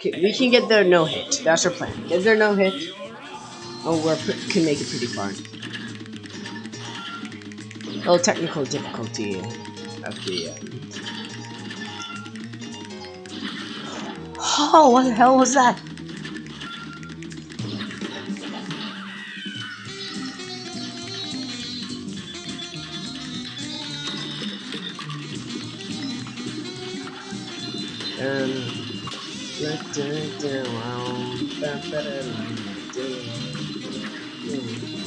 Okay, we can get there no hit. That's our plan. Get there no hit. Oh, we can make it pretty far. Oh, technical difficulty of the. Oh, what the hell was that? Um.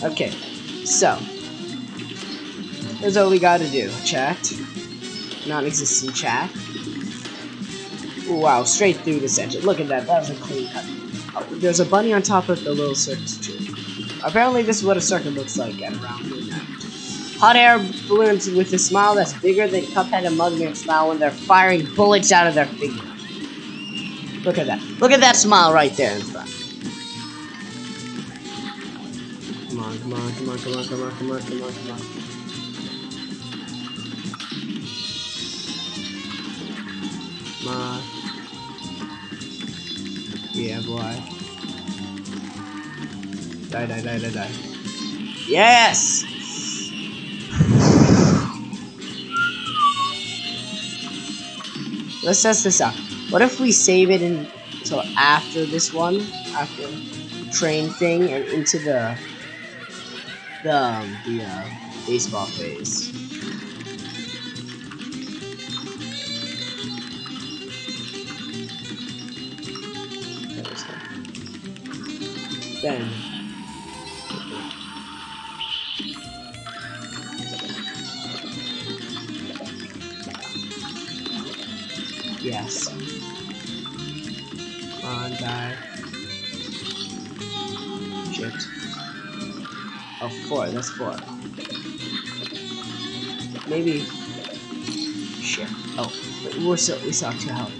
Okay, so here's all we gotta do. Chat, non-existent chat. Wow, straight through the center. Look at that. That was a clean cut. Oh, there's a bunny on top of the little circus tree. Apparently, this is what a circus looks like at around midnight. Hot air balloons with a smile that's bigger than Cuphead and Mugman's smile when they're firing bullets out of their fingers. Look at that. Look at that smile right there in front. Come on, come on, come on, come on, come on, come on, come on, come on. Come on. Yeah, boy. Die, die, die, die, die. Yes! Let's test this out. What if we save it until after this one, after train thing, and into the the um, the uh, baseball phase? Then. Yes. Come on, die. Shit. Oh, four. That's four. Maybe. Shit. Oh, we're still we still have two health.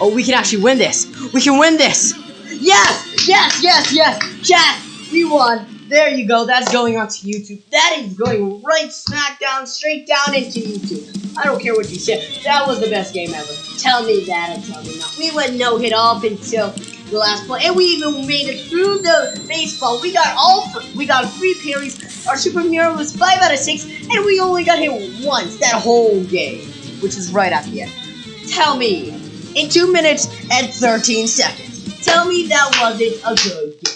Oh, we can actually win this. We can win this. Yes, yes, yes, yes. Chat, we won. There you go. That's going onto YouTube. That is going right smack down, straight down into YouTube. I don't care what you say. That was the best game ever. Tell me that and tell me not. We went no hit up until the last play, and we even made it through the baseball. We got all we got three parries. Our super was five out of six, and we only got hit once that whole game, which is right at the end. Tell me, in two minutes and 13 seconds, tell me that wasn't a good